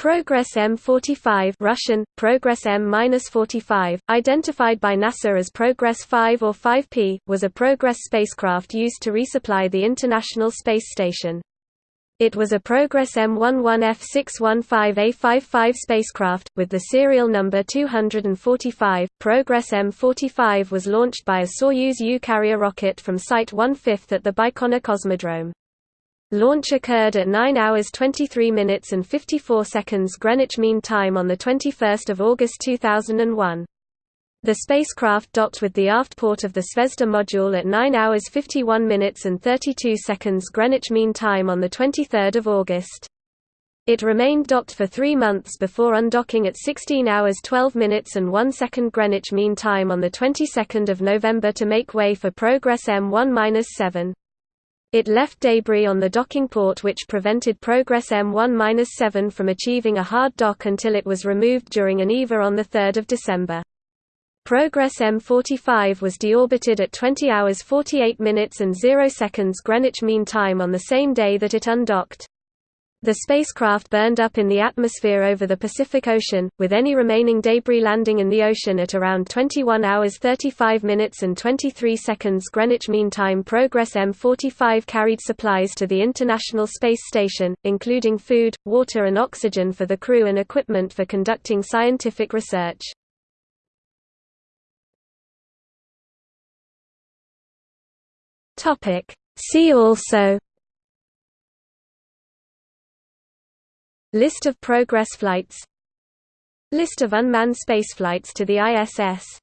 Progress M45 Russian, Progress M-45, identified by NASA as Progress 5 or 5P, was a Progress spacecraft used to resupply the International Space Station. It was a Progress M11F615A55 spacecraft, with the serial number 245. Progress M45 was launched by a Soyuz U carrier rocket from Site 1/5 at the Baikonur Cosmodrome. Launch occurred at 9 hours 23 minutes and 54 seconds Greenwich Mean Time on 21 August 2001. The spacecraft docked with the aft port of the Zvezda module at 9 hours 51 minutes and 32 seconds Greenwich Mean Time on 23 August. It remained docked for three months before undocking at 16 hours 12 minutes and 1 second Greenwich Mean Time on 22 November to make way for Progress M1-7. It left debris on the docking port which prevented Progress M1-7 from achieving a hard dock until it was removed during an EVA on 3 December. Progress M45 was deorbited at 20 hours 48 minutes and 0 seconds Greenwich Mean Time on the same day that it undocked. The spacecraft burned up in the atmosphere over the Pacific Ocean, with any remaining debris landing in the ocean at around 21 hours 35 minutes and 23 seconds Greenwich Mean Time. Progress M45 carried supplies to the International Space Station, including food, water and oxygen for the crew and equipment for conducting scientific research. See also List of Progress flights. List of unmanned spaceflights to the ISS